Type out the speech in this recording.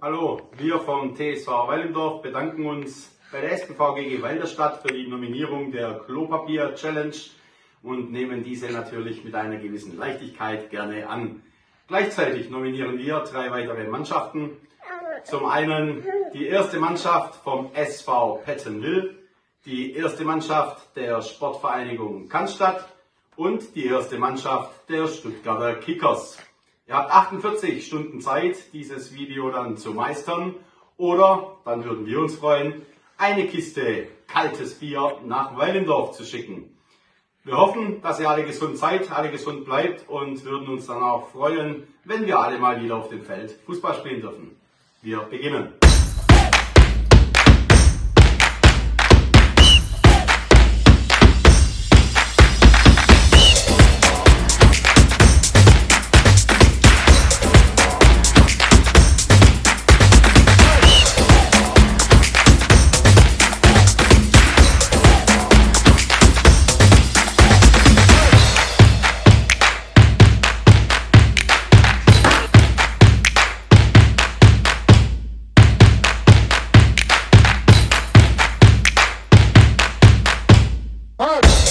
Hallo, wir vom TSV Weilendorf bedanken uns bei der SPV GG Walderstadt für die Nominierung der Klopapier Challenge und nehmen diese natürlich mit einer gewissen Leichtigkeit gerne an. Gleichzeitig nominieren wir drei weitere Mannschaften. Zum einen die erste Mannschaft vom SV Pettenwil, die erste Mannschaft der Sportvereinigung Cannstatt und die erste Mannschaft der Stuttgarter Kickers. Ihr habt 48 Stunden Zeit, dieses Video dann zu meistern oder, dann würden wir uns freuen, eine Kiste kaltes Bier nach Weilendorf zu schicken. Wir hoffen, dass ihr alle gesund seid, alle gesund bleibt und würden uns dann auch freuen, wenn wir alle mal wieder auf dem Feld Fußball spielen dürfen. Wir beginnen. Das.